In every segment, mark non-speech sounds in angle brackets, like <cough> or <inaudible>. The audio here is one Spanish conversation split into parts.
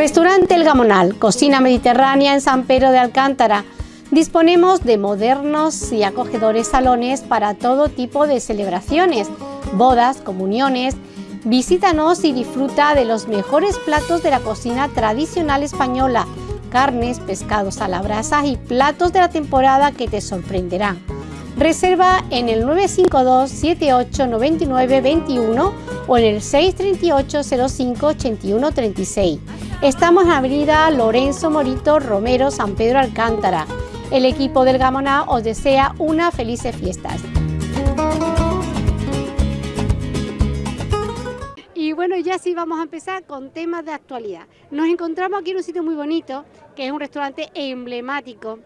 Restaurante El Gamonal, cocina mediterránea en San Pedro de Alcántara. Disponemos de modernos y acogedores salones para todo tipo de celebraciones, bodas, comuniones. Visítanos y disfruta de los mejores platos de la cocina tradicional española, carnes, pescados a la brasa y platos de la temporada que te sorprenderán. Reserva en el 952 78 99 21 o en el 638 05 81 36. Estamos en Avenida Lorenzo Morito Romero, San Pedro Alcántara. El equipo del Gamoná os desea unas felices fiestas. Y bueno, ya sí vamos a empezar con temas de actualidad. Nos encontramos aquí en un sitio muy bonito, que es un restaurante emblemático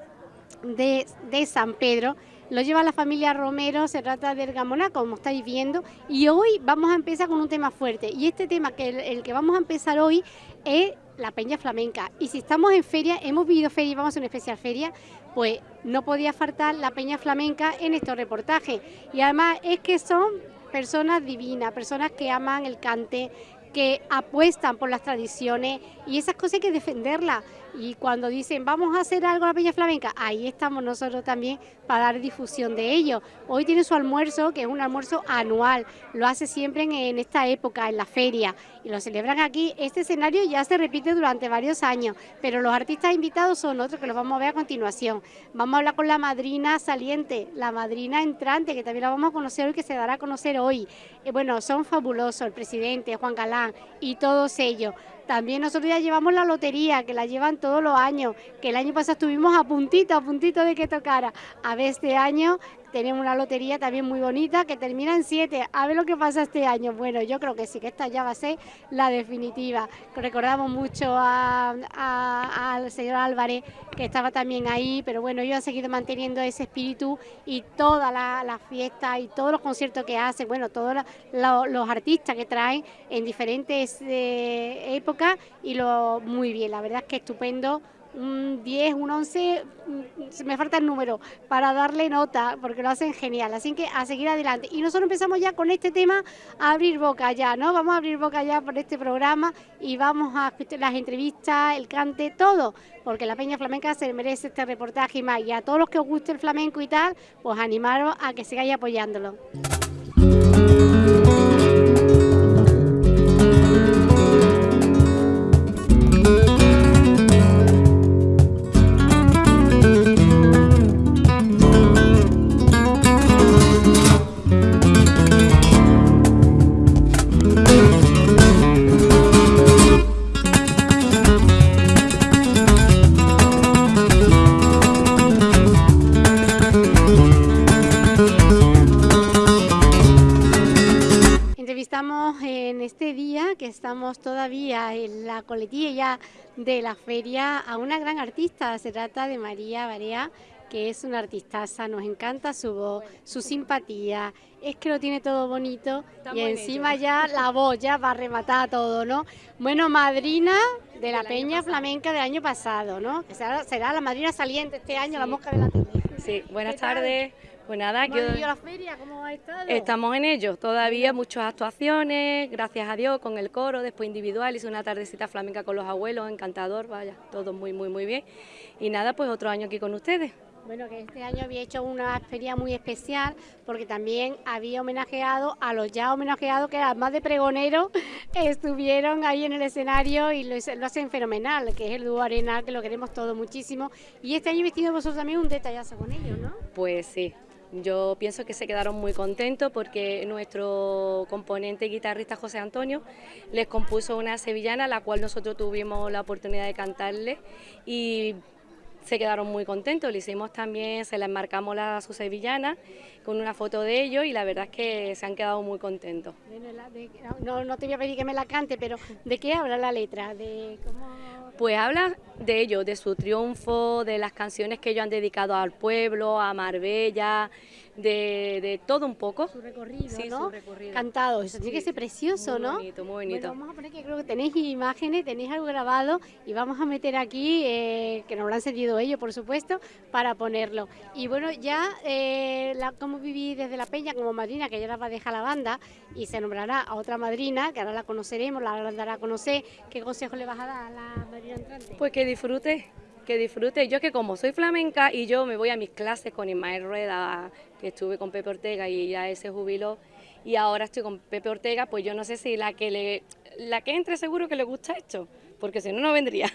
de San Pedro, lo lleva la familia Romero, se trata del Gamoná, como estáis viendo, y hoy vamos a empezar con un tema fuerte. Y este tema, que el, que vamos a empezar hoy, es la peña flamenca. Y si estamos en feria, hemos vivido feria y vamos a una especial feria, pues no podía faltar la peña flamenca en estos reportajes. Y además es que son personas divinas, personas que aman el cante, que apuestan por las tradiciones y esas cosas hay que defenderlas. Y cuando dicen vamos a hacer algo a la Peña Flamenca, ahí estamos nosotros también para dar difusión de ello. Hoy tiene su almuerzo, que es un almuerzo anual, lo hace siempre en, esta época, en la feria, y lo celebran aquí. Este escenario ya se repite durante varios años, pero los artistas invitados son otros que los vamos a ver a continuación. Vamos a hablar con la madrina saliente, la madrina entrante, que también la vamos a conocer hoy, que se dará a conocer hoy. Eh, bueno, son fabulosos, el presidente, Juan Galán y todos ellos. También nosotros ya llevamos la lotería, que la llevan todos los años, que el año pasado estuvimos a puntito, a puntito de que tocara. A ver este año tenemos una lotería también muy bonita que termina en 7. A ver lo que pasa este año. Bueno, yo creo que sí, que esta ya va a ser la definitiva. Recordamos mucho al señor Álvarez, que estaba también ahí, pero bueno, yo he seguido manteniendo ese espíritu y toda la, fiesta y todos los conciertos que hace, bueno, todos los artistas que traen en diferentes eh, épocas y lo muy bien, la verdad es que estupendo un 10, un 11, mm, me falta el número para darle nota, porque lo hacen genial. Así que a seguir adelante. Y nosotros empezamos ya con este tema a abrir boca ya, ¿no? Vamos a abrir boca ya por este programa y vamos a las entrevistas, el cante, todo, porque la Peña Flamenca se merece este reportaje y más. Y a todos los que os guste el flamenco y tal, pues animaros a que sigáis apoyándolo. Estamos todavía en la coletilla de la feria a una gran artista. Se trata de María Barea, que es una artistaza, nos encanta su voz, su simpatía, es que lo tiene todo bonito y encima ya la voz ya va a rematar todo, ¿no? Bueno, madrina de la Peña Flamenca del año pasado, ¿no? será, la madrina saliente este año, la mosca de la tele. Sí, buenas tardes. Pues nada, que la feria? ¿Cómo ha estado? Estamos en ello, todavía muchas actuaciones, gracias a Dios, con el coro, después individual, hice una tardecita flamenca con los abuelos, encantador, vaya, todo muy, muy, muy bien. Y nada, pues otro año aquí con ustedes. Bueno, que este año había hecho una feria muy especial porque también había homenajeado a los ya homenajeados, que eran más de pregoneros, <laughs> estuvieron ahí en el escenario y lo, hacen fenomenal, que es el dúo Arena, que lo queremos todo muchísimo. Y este año vestido vosotros también un detallazo con ellos, ¿no? Pues sí, yo pienso que se quedaron muy contentos porque nuestro componente guitarrista José Antonio les compuso una sevillana, la cual nosotros tuvimos la oportunidad de cantarle. Y se quedaron muy contentos. Le hicimos también, se la enmarcamos la, su sevillana con una foto de ellos y la verdad es que se han quedado muy contentos. No, no te voy a pedir que me la cante, pero ¿de qué habla la letra? ¿De cómo Pues habla de ello, de su triunfo, de las canciones que ellos han dedicado al pueblo, a Marbella, de, todo un poco. Su recorrido, ¿no? Cantado, eso tiene que ser precioso, ¿no? Muy bonito, muy bonito. vamos a poner que creo que tenéis imágenes, tenéis algo grabado y vamos a meter aquí, eh, que nos lo han sentido ellos, por supuesto, para ponerlo. Y bueno, ya, eh, la, ¿cómo viví desde la Peña como madrina, que ya la va a dejar la banda y se nombrará a otra madrina, que ahora la conoceremos, la dará a conocer? ¿Qué consejo le vas a dar a la madrina entrante? Pues que disfrute que disfrute. Yo que como soy flamenca y yo me voy a mis clases con Ismael Rueda, que estuve con Pepe Ortega y ya ese jubiló, y ahora estoy con Pepe Ortega, pues yo no sé si la que le, la que entre seguro que le gusta esto, porque si no, no vendría.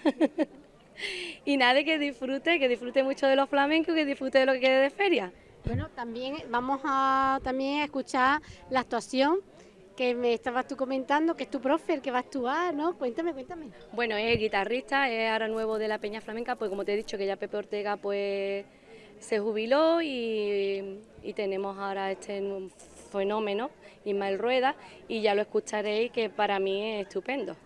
<laughs> y nada, que disfrute, que disfrute mucho de los flamencos, que disfrute de lo que quede de feria. Bueno, también vamos a también escuchar la actuación que me estabas tú comentando, que es tu profe, el que va a actuar, ¿no? Cuéntame, cuéntame. Bueno, es guitarrista, es ahora nuevo de la Peña Flamenca, pues como te he dicho que ya Pepe Ortega pues se jubiló y, y tenemos ahora este fenómeno, Ismael Rueda, y ya lo escucharéis que para mí es estupendo.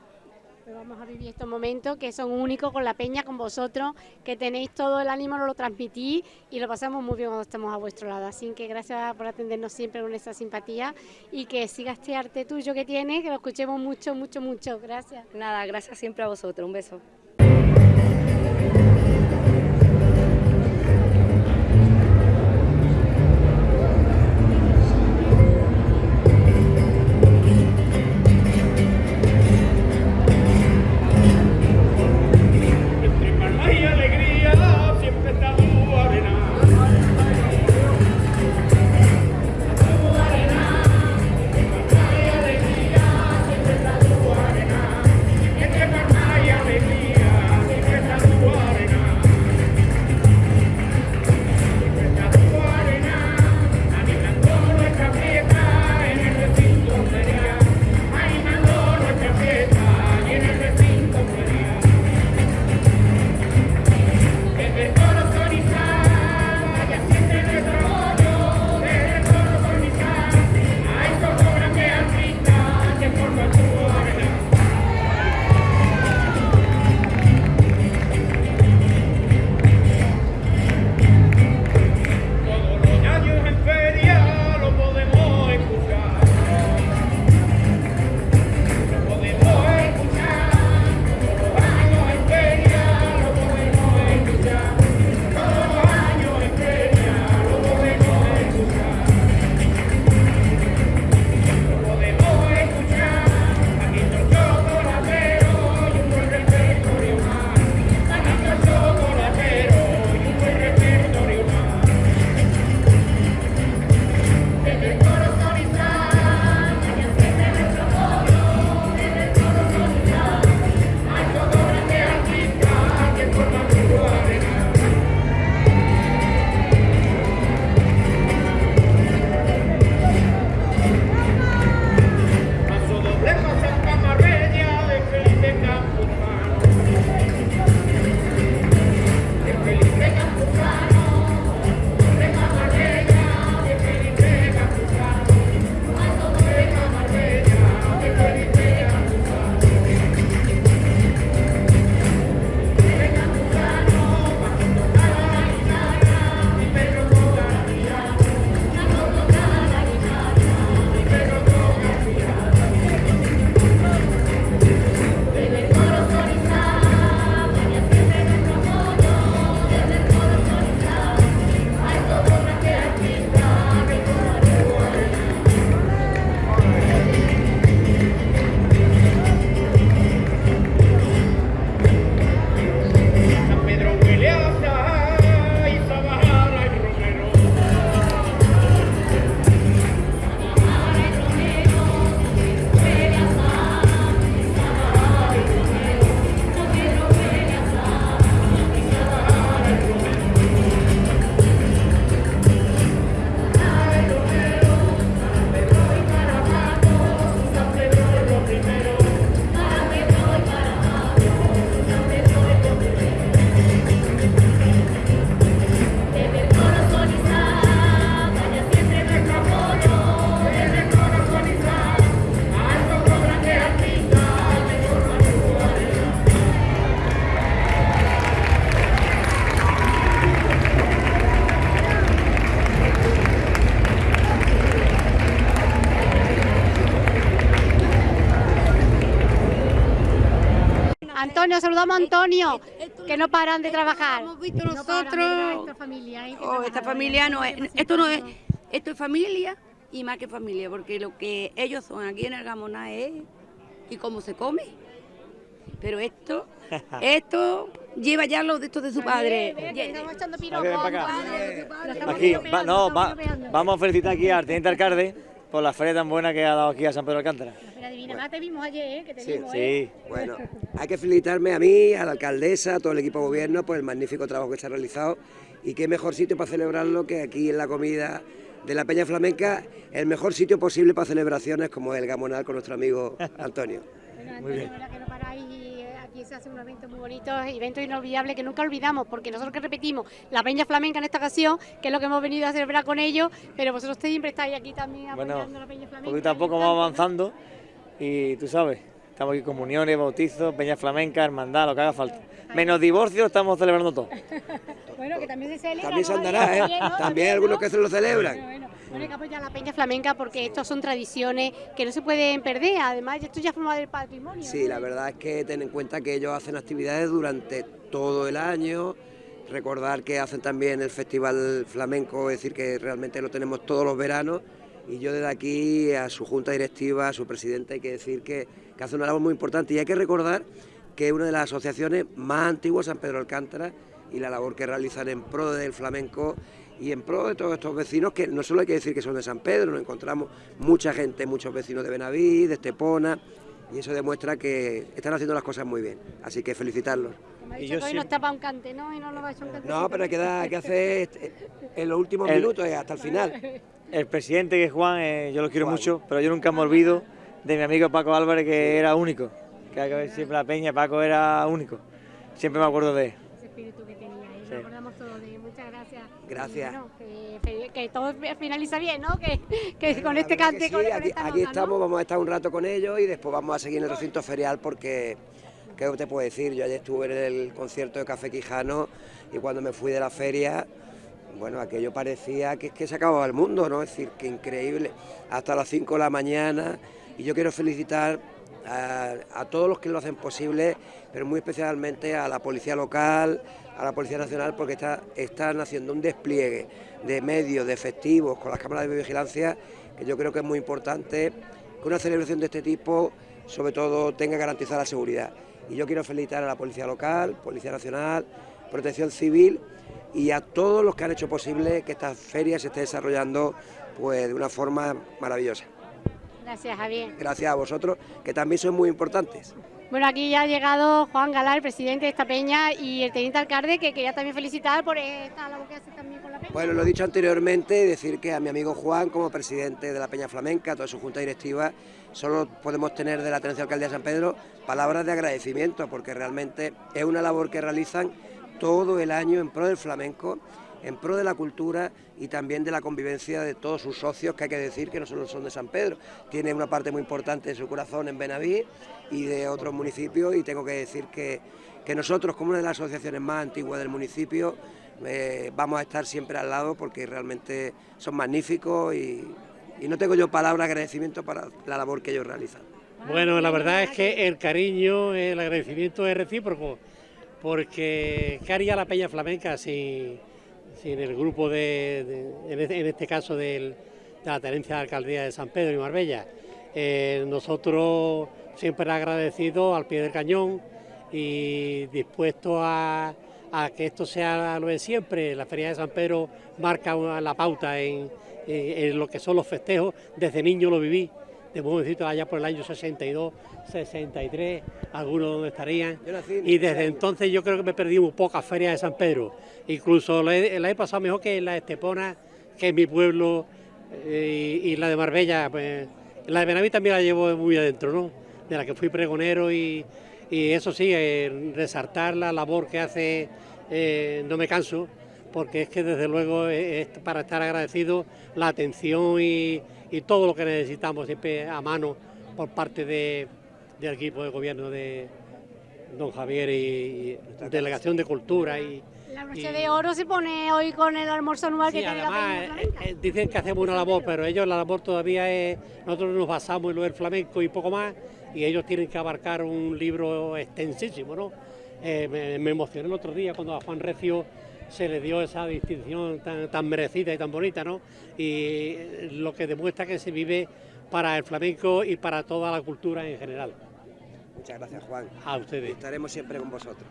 Pues vamos a vivir estos momentos que son únicos con la peña, con vosotros, que tenéis todo el ánimo, lo transmitís y lo pasamos muy bien cuando estamos a vuestro lado. Así que gracias por atendernos siempre con esa simpatía y que siga este arte tuyo que tienes, que lo escuchemos mucho, mucho, mucho. Gracias. Nada, gracias siempre a vosotros. Un beso. Saludamos a Antonio, que no paran de trabajar. Hemos visto nosotros. esta familia, ¿eh? que Oh, esta familia no es, esto no es, esto es familia y más que familia, porque lo que ellos son aquí en el Gamoná es y cómo se come. Pero esto, <laughs> esto lleva ya los de estos de su padre. Estamos echando piropos, Aquí, va- no, va- vamos a felicitar aquí al teniente alcalde por la feria tan buena que ha dado aquí a San Pedro de Alcántara. La Feria Divina, Además te vimos ayer, ¿eh? que te Sí, vimos, ¿eh? Sí, Bueno, <laughs> hay que felicitarme a mí, a la alcaldesa, a todo el equipo de gobierno por el magnífico trabajo que se ha realizado y qué mejor sitio para celebrarlo que aquí en la comida de la Peña Flamenca, el mejor sitio posible para celebraciones como el Gamonal con nuestro amigo Antonio. Bueno, Antonio, la verdad aquí se hace un evento muy bonito, evento inolvidable que nunca olvidamos, porque nosotros que repetimos la Peña Flamenca en esta ocasión, que es lo que hemos venido a celebrar con ellos, pero vosotros siempre estáis aquí también apoyando bueno, la Peña Flamenca. poquito a poco vamos avanzando y tú sabes, estamos aquí comuniones, bautizos, peña flamenca, hermandad, lo que haga falta. Menos divorcio, estamos celebrando todo. <laughs> Bueno, que también se celebra. También se andará, ¿eh? También, ¿no? También hay algunos que se lo celebran. bueno, bueno, hay que apoyar a la Peña Flamenca porque estos son tradiciones que no se pueden perder, además esto ya forma del patrimonio. Sí, ¿no? la verdad es que ten en cuenta que ellos hacen actividades durante todo el año. Recordar que hacen también el Festival Flamenco, es decir, que realmente lo tenemos todos los veranos. Y yo desde aquí a su junta directiva, a su presidente, hay que decir que, que hace una labor muy importante. Y hay que recordar que es una de las asociaciones más antiguas, San Pedro Alcántara, y la labor que realizan en pro del flamenco y en pro de todos estos vecinos, que no solo hay que decir que son de San Pedro, nos encontramos mucha gente, muchos vecinos de Benaví, de Estepona, y eso demuestra que están haciendo las cosas muy bien. Así que felicitarlos. Como ha Y dicho yo que hoy nos siempre- tapa un cante, ¿no? Y no nos va a un cante. No, pero hay que, dar, hay que hacer <laughs> este- en los últimos El- minutos y hasta el final. El presidente que es Juan, eh, yo lo quiero Juan. mucho, pero yo nunca me olvido de mi amigo Paco Álvarez que era único. Que hay que ver siempre la peña, Paco era único. Siempre me acuerdo de él. Ese espíritu que tenía y Sí. nos acordamos todos de él. Muchas gracias. Bueno, que, que todo finaliza bien, ¿no? Que, que con este que sí, aquí, esta aquí nota, ¿no? estamos, vamos a estar un rato con ellos y después vamos a seguir en el recinto ferial porque, ¿qué te puedo decir? Yo ayer estuve en el concierto de Café Quijano y cuando me fui de la feria, bueno, aquello parecía que, que se acababa el mundo, ¿no? Es decir, que increíble, hasta las 5 de la mañana y yo quiero felicitar a, a todos los que lo hacen posible, pero muy especialmente a la Policía Local, a la Policía Nacional, porque está- están haciendo un despliegue de medios, de efectivos, con las cámaras de vigilancia, que yo creo que es muy importante que una celebración de este tipo, sobre todo, tenga garantizada la seguridad. Y yo quiero felicitar a la Policía Local, Policía Nacional, Protección Civil y a todos los que han hecho posible que esta feria se esté desarrollando pues, de una forma maravillosa. Gracias, Javier. Gracias a vosotros, que también sois muy importantes. Bueno, aquí ya ha llegado Juan Galá, el presidente de esta peña, y el teniente alcalde, que quería también felicitar por esta labor que hace también con la peña. Bueno, lo he dicho anteriormente, decir que a mi amigo Juan, como presidente de la Peña Flamenca, a toda su junta directiva, solo podemos tener de la Tenencia Alcaldía de San Pedro palabras de agradecimiento, porque realmente es una labor que realizan todo el año en pro del flamenco, en pro de la cultura y también de la convivencia de todos sus socios, que hay que decir que no solo son de San Pedro, tiene una parte muy importante de su corazón en Benaví y de otros municipios, y tengo que decir que, que nosotros, como una de las asociaciones más antiguas del municipio, eh, vamos a estar siempre al lado porque realmente son magníficos y, no tengo yo palabras de agradecimiento para la labor que ellos realizan. Bueno, la verdad es que el cariño, el agradecimiento es recíproco, porque ¿qué haría la Peña Flamenca sin el grupo de, en, este, en caso de la Tenencia de Alcaldía de San Pedro y Marbella? Eh, nosotros siempre agradecidos al pie del cañón y dispuestos a, que esto sea lo de siempre. La Feria de San Pedro marca la pauta en, en- en lo que son los festejos. Desde niño lo viví, de jovencito allá por el año 62, 63, algunos donde estarían. Y desde entonces yo creo que me perdí muy pocas ferias de San Pedro. Incluso la he, la he pasado mejor que en la de Estepona, que es mi pueblo, eh, y, y la de Marbella. Pues, la de Benaví también la llevo muy adentro, ¿no? De la que fui pregonero y, y eso sí, eh, resaltar la labor que hace, eh, no me canso, porque es que desde luego es para estar agradecido la atención y, y todo lo que necesitamos siempre a mano por parte de- del equipo de gobierno de don Javier y, y Delegación de Cultura y, La broche y- de oro se pone hoy con el almuerzo anual Sí, que tiene además eh, flamenca. eh, dicen que hacemos una labor, pero ellos la labor todavía es, nosotros nos basamos en lo del flamenco y poco más, y ellos tienen que abarcar un libro extensísimo, ¿no? Eh, me, me, emocioné el otro día cuando a Juan Recio se le dio esa distinción tan, tan merecida y tan bonita, ¿no? Y lo que demuestra que se vive para el flamenco y para toda la cultura en general. Muchas gracias, Juan. A ustedes. Estaremos siempre con vosotros.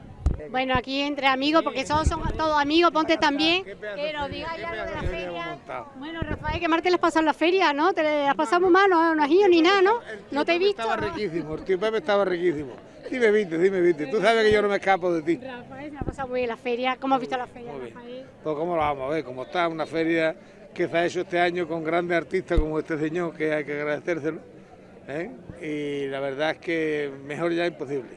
Bueno, aquí entre amigos, porque todos son todos amigos, ponte también, que nos digáis algo de la feria. Bueno, Rafael, que Marte les pasado en la feria, ¿no? Te las pasamos mal, no, no has ido ni nada, ¿no? No te he visto. Estaba riquísimo, el tío Pepe estaba riquísimo. Dime, viste, dime, viste. Tú sabes que yo no me escapo de ti. Rafael, se ha pasado muy bien la feria. ¿Cómo has visto la feria, Rafael? Pues cómo lo vamos a ver, como está una feria que se ha hecho este año con grandes artistas como este señor, que hay que agradecérselo. ¿eh? Y la verdad es que mejor ya imposible,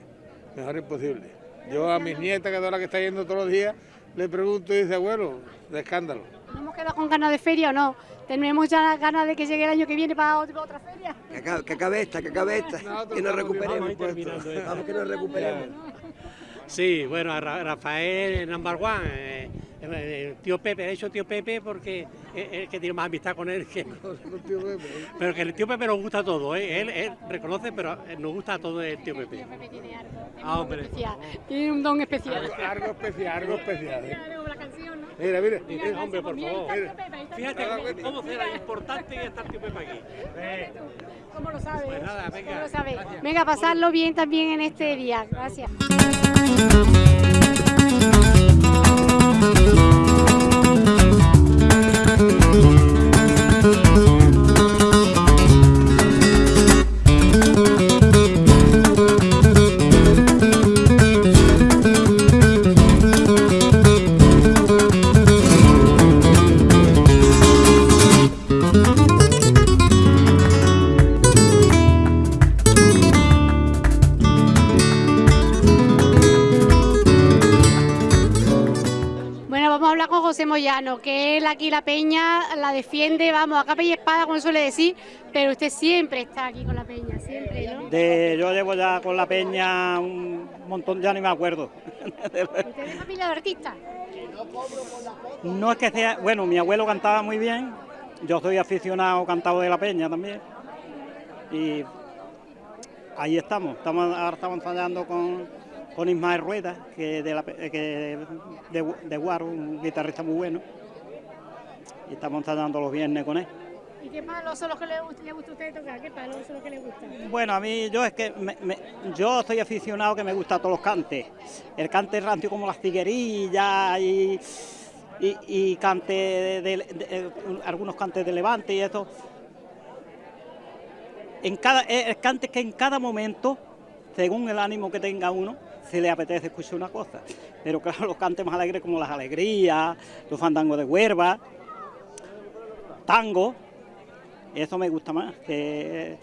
mejor imposible. Yo a mis nietas, que es la que está yendo todos los días, le pregunto y dice, abuelo, de escándalo. ¿No hemos quedado con ganas de feria o no? ¿Tenemos ya ganas de que llegue el año que viene para otra feria? Que acabe, que acabe esta, que acabe esta, que nos recuperemos. Vamos, que nos recuperemos. Sí, bueno, a Rafael number one, eh, el tío Pepe, he dicho tío Pepe porque es el que tiene más amistad con él que <laughs> Pero que el tío Pepe nos gusta todo, ¿eh? él, él, reconoce, pero nos gusta todo el tío Pepe. El tío Pepe tiene algo, tiene, Ah, un, hombre. don especial, tiene un don especial. Algo, algo especial, algo especial. ¿eh? Claro, la canción, ¿no? Mira, mira. Mira, hombre, por favor. el tío Pepe, el tío Fíjate Pepe. cómo será importante que está el tío Pepe aquí. Eh, ¿Cómo lo sabes? Pues nada, venga, ¿Cómo lo sabes? gracias. Venga, pasarlo bien también en este día. Gracias. José Moyano, que aquí la peña la defiende, vamos, a capa y espada, como suele decir, pero usted siempre está aquí con la peña, siempre, ¿no? De, yo llevo ya con la peña un montón, ya ni me acuerdo. ¿Usted es familia de artistas? No es que sea, bueno, mi abuelo cantaba muy bien, yo soy aficionado cantado de la peña también. Y ahí estamos, estamos ahora estamos ensayando con, con Ismael Rueda, que de, la, que de, de Guaro, un guitarrista muy bueno. Y estamos ensayando los viernes con él. ¿Y qué palos son los que le, le gusta a usted tocar? ¿Qué palos son los que le gustan? Bueno, a mí yo es que me- me- yo soy aficionado que me gustan todos los cantes. El cante rancio como las tiguerillas y, y, y cante de, de- de- algunos cantes de levante y eso. En cada, eh, el cante que en cada momento, según el ánimo que tenga uno, se le apetece escuchar una cosa. Pero claro, los cantes más alegres como las alegrías, los fandangos de huerva, tango, eso me gusta más. Que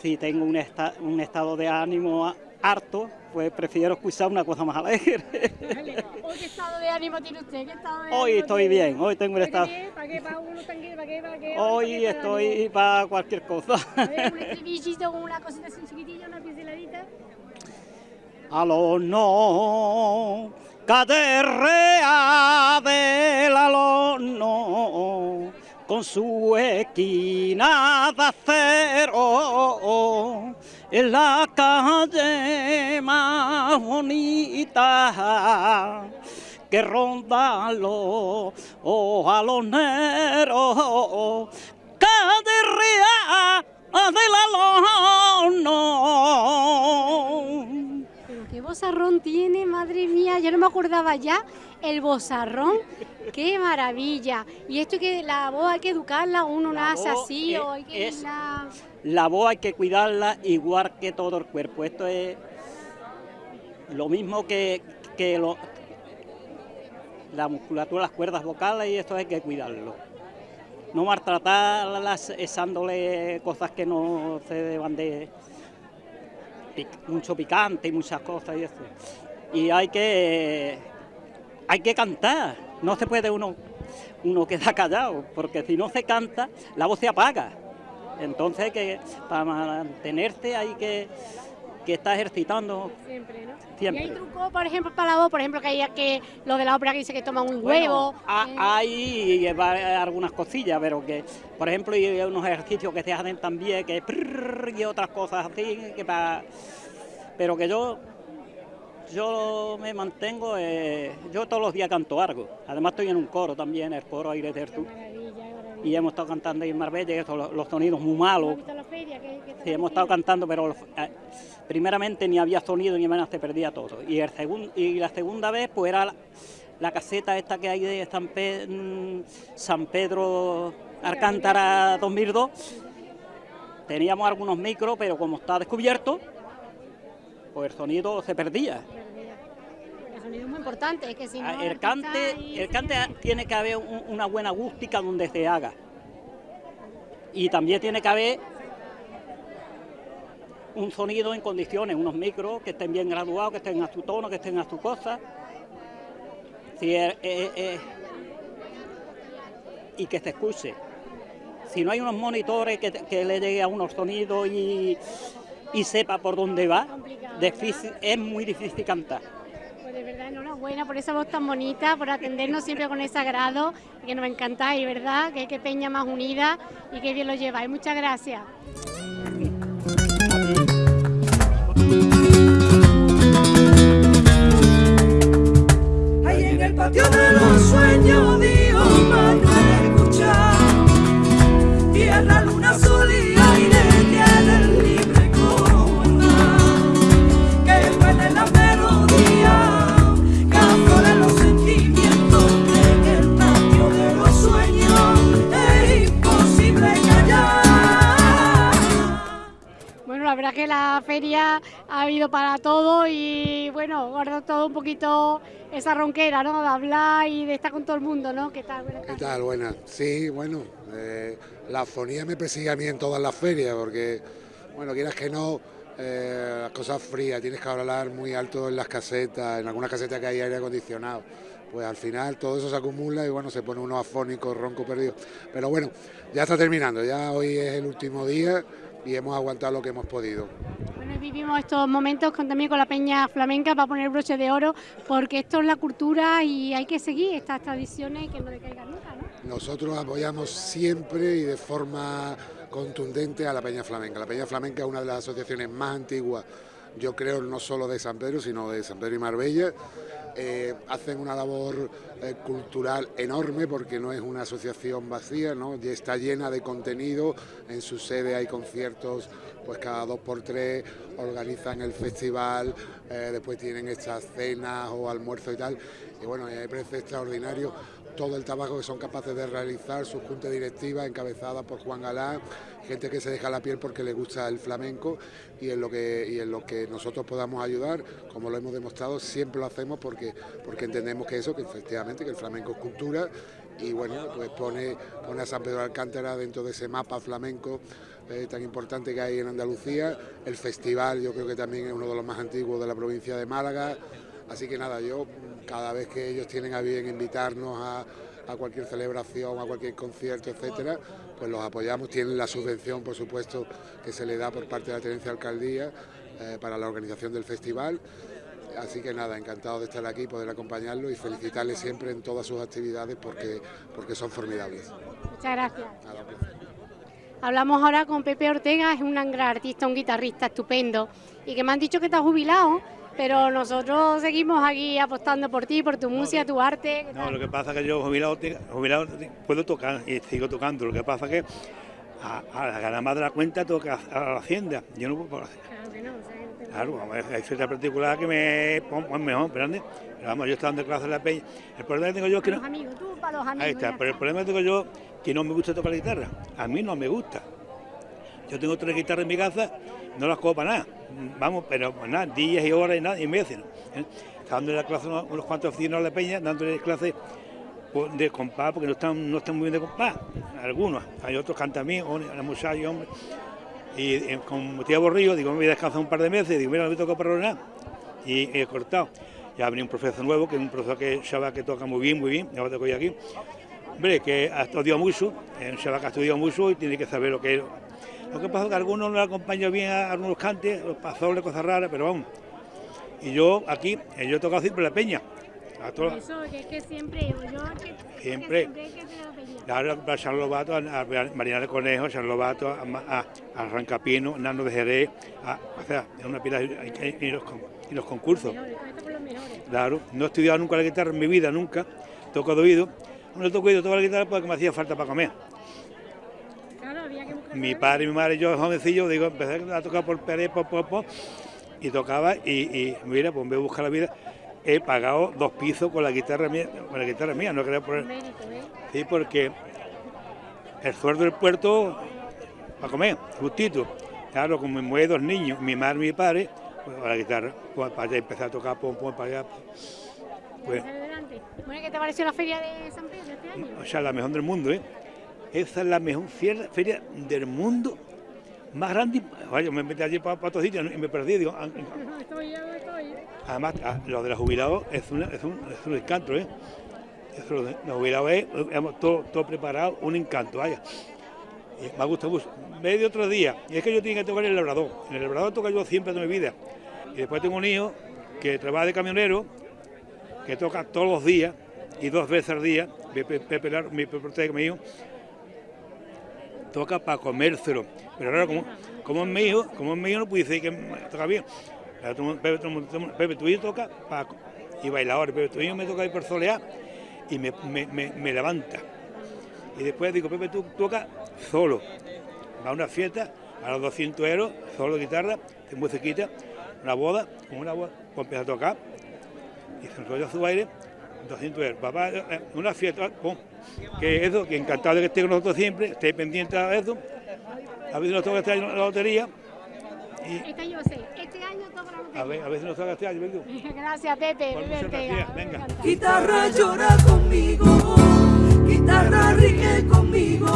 si tengo un, esta- un estado de ánimo harto, pues prefiero escuchar una cosa más alegre. ¿Hoy qué estado de ánimo tiene usted? ¿Qué estado de Hoy estoy tiene? bien, hoy tengo el ¿Hoy está estado. bien? ¿Para qué? ¿Para uno tranquilo? ¿Para qué? ¿Para qué? Hoy ¿Para estoy para cualquier cosa. A ver, <laughs> un estribillito con una cosita así chiquitilla, una pinceladita. Al horno, caterrea del alorno, con su esquina de acero, en la calle más bonita que rondan los ojaloneros, caterrea del alorno. Pero qué bozarrón tiene, madre mía, yo no me acordaba ya el bozarrón, qué maravilla. Y esto que la voz hay que educarla, uno La nace así es- o hay que es- irla- La voz hay que cuidarla igual que todo el cuerpo. Esto es lo mismo que, que lo- la musculatura, las cuerdas vocales y esto hay que cuidarlo. No maltratarlas echándole cosas que no se deban de pic- mucho picante y muchas cosas y eso. Y hay que hay que cantar. No se puede uno uno quedar callado, porque si no se canta, la voz se apaga. Entonces, que para mantenerse hay que que está ejercitando Siempre, ¿no? siempre. Y hay trucos, por ejemplo, para la voz, por ejemplo, que hay que lo de la ópera que dice que toma un huevo. eh, hay algunas cosillas, pero que, por ejemplo, hay unos ejercicios que se hacen también, que y otras cosas así, que pa- pero que yo yo me mantengo, eh, yo todos los días canto algo. Además estoy en un coro también, el coro Aire maravilla, maravilla. y hemos estado cantando ahí en Marbella, eso, los, los sonidos muy ¿Has malos. visto la feria? ¿Qué- qué tal Sí, hemos estado cantando, pero eh, primeramente ni había sonido ni apenas se perdía todo. Y, el segun- y la segunda vez, pues era la, la caseta esta que hay de San, Pe- mm, San Pedro Alcántara 2002. Teníamos algunos micros, pero como está descubierto, pues el sonido se perdía. El sonido es muy importante, es que si no... Ah, el cante, el tiene que haber un- una buena acústica donde se haga. Y también tiene que haber un sonido en condiciones, unos micros que estén bien graduados, que estén a su tono, que estén a su cosa. Si es- y que se escuche. Si no hay unos monitores que, que le llegue a unos sonidos y, y sepa por dónde va, difícil- es muy difícil cantar. Enhorabuena por esa voz tan bonita, por atendernos siempre con ese agrado, que nos encantáis, ¿verdad? Que, que peña más unida y que bien lo lleváis. Muchas gracias. Patio de los sueños Dios Manuel escucha Tierra, verdad que la feria ha habido para todo y bueno, guardo todo un poquito esa ronquera, ¿no? De hablar y de estar con todo el mundo, ¿no? ¿Qué tal? Buenas ¿Qué tal? Buenas. Sí, bueno, eh, la fonía me persigue a mí en todas las ferias porque, bueno, quieras que no, eh, las cosas frías, tienes que hablar muy alto en las casetas, en algunas casetas que hay aire acondicionado. Pues al final todo eso se acumula y bueno, se pone uno afónico, ronco, perdido. Pero bueno, ya está terminando, ya hoy es el último día y hemos aguantado lo que hemos podido. Bueno, vivimos estos momentos con, también con la peña flamenca para poner broche de oro, porque esto es la cultura y hay que seguir estas tradiciones y que no decaigan nunca, ¿no? Nosotros apoyamos siempre y de forma contundente a la Peña Flamenca. La Peña Flamenca es una de las asociaciones más antiguas, yo creo, no solo de San Pedro, sino de San Pedro y Marbella. Eh, hacen una labor eh, cultural enorme porque no es una asociación vacía, ¿no? Y está llena de contenido, en su sede hay conciertos pues cada dos por tres, organizan el festival, eh, después tienen estas cenas o almuerzos y tal, y bueno, me parece extraordinario todo el trabajo que son capaces de realizar, su junta directiva encabezada por Juan Galán, gente que se deja la piel porque le gusta el flamenco y en lo que, y en lo que nosotros podamos ayudar, como lo hemos demostrado, siempre lo hacemos porque, porque entendemos que eso, que efectivamente que el flamenco es cultura y bueno, pues pone, pone a San Pedro Alcántara dentro de ese mapa flamenco eh, tan importante que hay en Andalucía. El festival yo creo que también es uno de los más antiguos de la provincia de Málaga. Así que nada, yo cada vez que ellos tienen a bien invitarnos a, a cualquier celebración, a cualquier concierto, etcétera, pues los apoyamos. Tienen la subvención, por supuesto, que se le da por parte de la Tenencia de Alcaldía eh, para la organización del festival. Así que nada, encantado de estar aquí, poder acompañarlos y felicitarles siempre en todas sus actividades porque, porque son formidables. Muchas gracias. Nada. Hablamos ahora con Pepe Ortega, es un gran artista, un guitarrista estupendo y que me han dicho que está jubilado, pero nosotros seguimos aquí apostando por ti, por tu música, tu arte. ¿qué No, lo que pasa es que yo jubilado, puedo tocar y sigo tocando. Lo que pasa es que a, a ganar más de la cuenta hacer a la hacienda. Yo no puedo hacer. Claro que no, o sea, Claro, vamos, hay cierta particular que me pongo mejor, ¿verdad? Pero vamos, yo estoy dando clases en la peña. El problema que tengo yo es que Para no. los amigos, tú para los amigos. Ahí está, pero el problema que tengo yo que no me gusta tocar la guitarra. A mí no me gusta. Yo tengo tres guitarras en mi casa, no las cojo para nada. Vamos, pero pues nada, días y horas y nada, y meses. ¿eh? Dándole la clase unos, unos cuantos vecinos a la peña, dándole clases pues, de compás, porque no están, no están muy bien de compás. Algunos, hay otros cantan bien, o la muchacha, hombre. Y eh, como estoy aburrido, digo, me voy a descansar un par de meses, digo, mira, no me toca para nada. Y he cortado. Ya venido un profesor nuevo, que es un profesor que chaval que toca muy bien, muy bien, ya lo tengo yo aquí. Hombre, que ha estudiado mucho, que ha estudiado mucho y tiene que saber lo que es Lo que pasa es que algunos no le acompaño bien a algunos cantes, los pasoles, cosas raras, pero vamos. Y yo aquí, eh, yo he tocado siempre la peña. A todos- Eso, que es que siempre, yo que, que Siempre. siempre que la peña. Claro, a San Lobato, a, a Marina de Conejo, a San Lobato, a, a, a Arrancapino, Nano de Jerez, a- o sea, es una pila y, y los, y los concursos. Los mejores. Claro, no he estudiado nunca la guitarra en mi vida, nunca. Toco de oído. No toco de oído, toco la guitarra porque me hacía falta para comer. Claro, había que buscar. Mi padre y mi madre, yo jovencillo, digo, empecé a tocar por Pérez, por Popo, y tocaba, y, y mira, pues me buscar la vida. He pagado dos pisos con la guitarra mía, con la guitarra mía, no quería poner. ¿eh? Sí, porque el sueldo del puerto para comer, justito. Claro, como me mueve dos niños, mi madre y mi padre, pues a la guitarra, pues para empezar a tocar pom pom para allá. Pues, Adelante. Bueno, ¿qué te pareció la feria de San Pedro este año? o sea, la mejor del mundo, ¿eh? Esa es la mejor feria, feria del mundo más grande. Oye, me metí allí para, para otro sitio y me perdí. Digo, ah, <laughs> yo estoy. Además, ah, lo de los jubilados es, una- es, un, es un encanto, ¿eh? Eso, los jubilados es, hemos todo, todo preparado, un encanto, vaya. Y me ha gustado mucho. Me de otro día, y es que yo tengo que tocar en el labrador. En el labrador toco yo siempre de mi vida. Y después tengo un hijo que trabaja de camionero, que toca todos los días y dos veces al día. Mi Ortega, mi hijo, toca para comérselo. Pero ahora, como, como es mi hijo, como es mi hijo, no puede decir que toca bien. Pepe, Pepe, tu hijo toca para, y bailador, Pepe, tu hijo me toca ahí por solear y me, me- me- levanta. Y después digo, Pepe, tú tocas solo. Va a una fiesta, a los 200 euros, solo guitarra, musiquita, una boda, con una boda, pues empieza a tocar y se enrolla su baile, 200 euros. Papá, eh, una fiesta, pum. Que eso, que encantado de que esté con nosotros siempre, esté pendiente de eso. A ver si nos toca este año la lotería. Este año sé, este año toca la lotería. A ver, a ver si nos toca este año, venga. <laughs> Gracias, Pepe. Gracias, venga. Guitarra llora conmigo, guitarra ríe conmigo.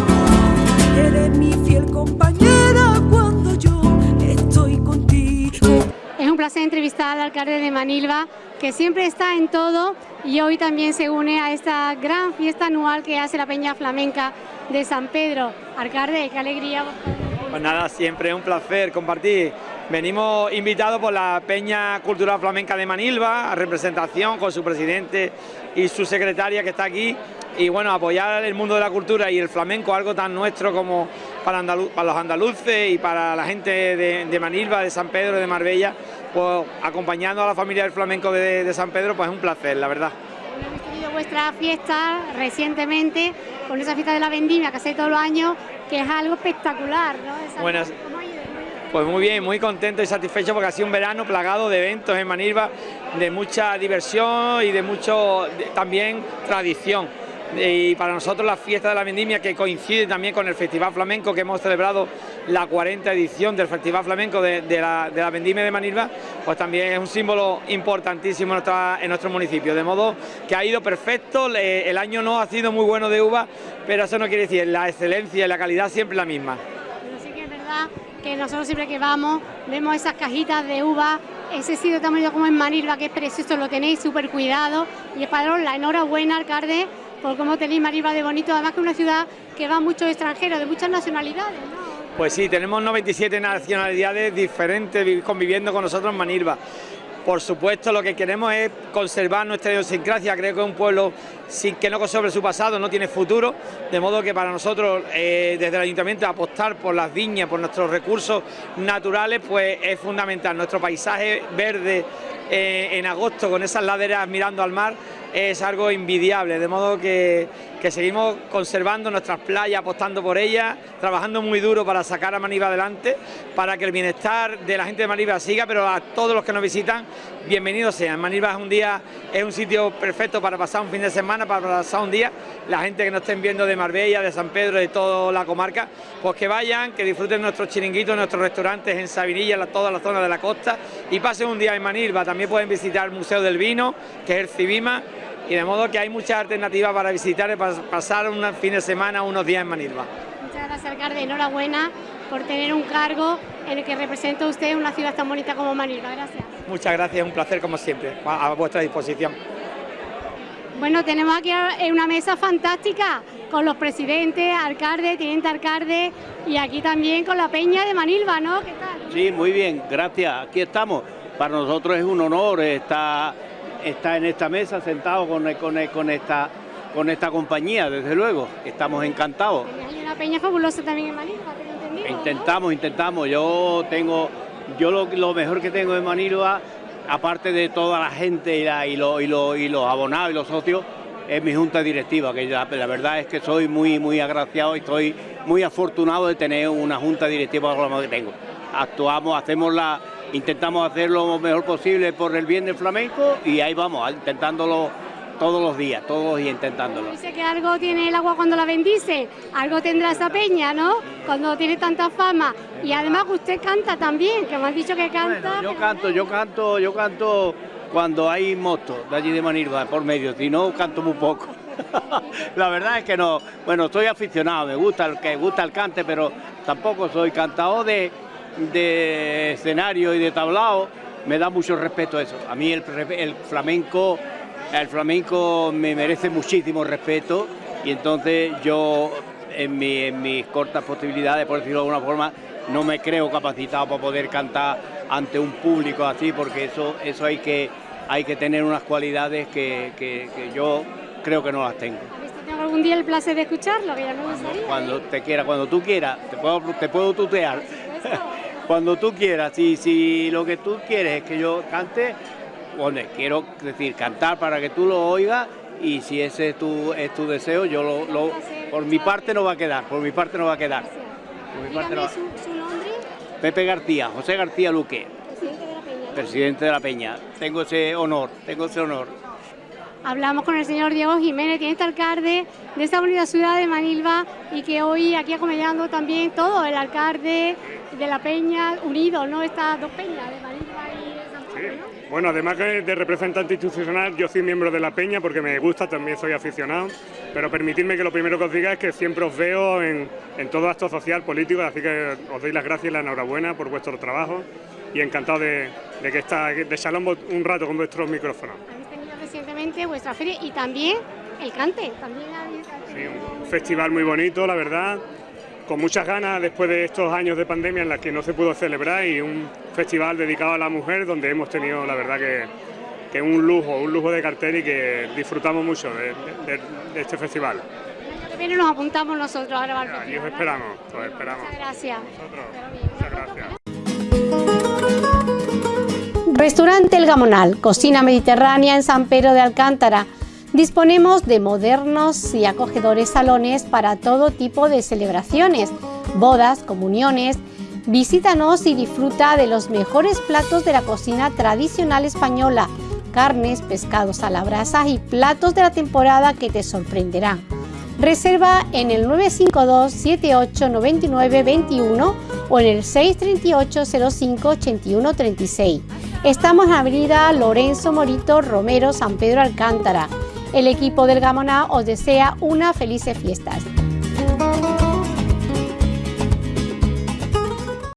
Eres mi fiel compañera cuando yo estoy contigo. Es un placer entrevistar al alcalde de Manilva, que siempre está en todo y hoy también se une a esta gran fiesta anual que hace la Peña Flamenca de San Pedro. Alcalde, qué alegría. Pues nada, siempre un placer compartir. Venimos invitados por la Peña Cultural Flamenca de Manilva, a representación con su presidente y su secretaria que está aquí. Y bueno, apoyar el mundo de la cultura y el flamenco, algo tan nuestro como para los andaluces y para la gente de, de Manilva, de San Pedro, de Marbella, pues acompañando a la familia del flamenco de, de San Pedro, pues es un placer, la verdad. Hemos tenido vuestra fiesta recientemente con esa fiesta de la vendimia que hace todos los años, que es algo espectacular, ¿no? Buenas. Pues muy bien, muy contento y satisfecho porque ha sido un verano plagado de eventos en Manilva, de mucha diversión y de mucho de- también tradición. Y para nosotros la fiesta de la vendimia que coincide también con el Festival Flamenco que hemos celebrado la 40 edición del Festival Flamenco de, la, vendimia de Manilva, pues también es un símbolo importantísimo en, nuestro municipio. De modo que ha ido perfecto, el año no ha sido muy bueno de uva, pero eso no quiere decir la excelencia y la calidad siempre la misma. Pero sí que es verdad que nosotros siempre que vamos vemos esas cajitas de uva, ese sitio tan bonito como en Manilva, que es precioso, lo tenéis súper cuidado y es para la enhorabuena, alcalde, por cómo tenéis Manilva de bonito, además que es una ciudad que va muchos extranjeros, de muchas nacionalidades. Pues sí, tenemos 97 nacionalidades diferentes vi- conviviendo con nosotros en Manilva. Por supuesto, lo que queremos es conservar nuestra idiosincrasia. Creo que un pueblo sin que no conserve su pasado no tiene futuro, de modo que para nosotros, eh, desde el ayuntamiento, apostar por las viñas, por nuestros recursos naturales, pues es fundamental. Nuestro paisaje verde eh, en agosto, con esas laderas mirando al mar, es algo envidiable, de modo que, que seguimos conservando nuestras playas, apostando por ellas, trabajando muy duro para sacar a Manilva adelante, para que el bienestar de la gente de Manilva siga, pero a todos los que nos visitan, bienvenidos sean. Manilva es un día, es un sitio perfecto para pasar un fin de semana, para pasar un día. La gente que nos estén viendo de Marbella, de San Pedro, de toda la comarca, pues que vayan, que disfruten nuestros chiringuitos, nuestros restaurantes en Sabinilla, en toda la zona de la costa, y pasen un día en Manilva. También pueden visitar el Museo del Vino, que es el Civima, y de modo que hay muchas alternativas para visitar y para pasar un fin de semana, unos días en Manilva. Muchas gracias, alcalde, enhorabuena por tener un cargo en el que representa usted una ciudad tan bonita como Manilva, gracias. Muchas gracias, un placer como siempre, a vuestra disposición. Bueno, tenemos aquí eh, una mesa fantástica con los presidentes, alcaldes, teniente alcalde y aquí también con la peña de Manilva, ¿no? ¿Qué tal? Sí, muy bien, gracias. Aquí estamos. Para nosotros es un honor estar, estar en esta mesa sentado con, con, con, esta, con esta compañía, desde luego. Estamos encantados. Hay una peña fabulosa también en Manilva, ¿tengo entendido? Intentamos, intentamos. Yo tengo, yo lo, lo mejor que tengo en Manilva, aparte de toda la gente y, la, y, lo, y, lo, y los abonados y los socios, es mi junta directiva, que la, la, verdad es que soy muy, muy agraciado y estoy muy afortunado de tener una junta directiva como que tengo. Actuamos, hacemos la, intentamos hacer lo mejor posible por el bien del flamenco y ahí vamos, intentándolo todos los días, todos los días intentándolo. Dice que algo tiene el agua cuando la bendice, algo tendrá esa peña, ¿no? Cuando tiene tanta fama. Y además usted canta también, que me han dicho que canta. Bueno, yo canto, yo canto, yo canto cuando hay motos de allí de Manilva por medio, si no canto muy poco. <laughs> la verdad es que no, bueno, estoy aficionado, me gusta el que gusta el cante, pero tampoco soy cantador de, de escenario y de tablao, me da mucho respeto eso. A mí el, el flamenco, el flamenco me merece muchísimo respeto y entonces yo en, mi, en mis cortas posibilidades, por decirlo de alguna forma, no me creo capacitado para poder cantar ante un público así, porque eso, eso hay, que, hay que tener unas cualidades que, que, que yo creo que no las tengo. ¿Tengo algún día el placer de escucharlo? Que ya me gustaría. Cuando te quiera, cuando tú quieras, te puedo, te puedo tutear. Cuando tú quieras, si, si lo que tú quieres es que yo cante, bueno, quiero decir, cantar para que tú lo oigas y si ese es tu, es tu deseo, yo lo, lo, por mi parte no va a quedar, por mi parte no va a quedar. Por mi parte no va. ¿Su, su nombre? Pepe García, José García Luque, Presidente de la Peña. presidente de la Peña. Tengo ese honor, tengo ese honor. Hablamos con el señor Diego Jiménez, teniente alcalde de esta bonita ciudad de Manilva y que hoy aquí acompañando también todo, el alcalde de la Peña, unido, ¿no? Estas dos peñas, de Manilva y de San ¿no? Bueno, además que de representante institucional, yo soy miembro de la Peña porque me gusta, también soy aficionado, pero permitidme que lo primero que os diga es que siempre os veo en, en todo acto social, político, así que os doy las gracias y la enhorabuena por vuestro trabajo y encantado de, de que está, de charlar un rato con vuestros micrófonos. Recientemente vuestra feria y también el cante, también Sí, un festival muy bonito, la verdad, con muchas ganas después de estos años de pandemia en las que no se pudo celebrar y un festival dedicado a la mujer donde hemos tenido, la verdad, que, que un lujo, un lujo de cartel y que disfrutamos mucho de, de- de este festival. El año que viene nos apuntamos nosotros a grabar. Y os esperamos, os esperamos. Muchas gracias. Muchas gracias. Restaurante El Gamonal, cocina mediterránea en San Pedro de Alcántara. Disponemos de modernos y acogedores salones para todo tipo de celebraciones, bodas, comuniones. Visítanos y disfruta de los mejores platos de la cocina tradicional española, carnes, pescados a la brasa y platos de la temporada que te sorprenderán. Reserva en el 952 78 99 21 o en el 638 05 81 36. Estamos en Avenida Lorenzo Morito Romero, San Pedro Alcántara. El equipo del Gamoná os desea unas felices fiestas.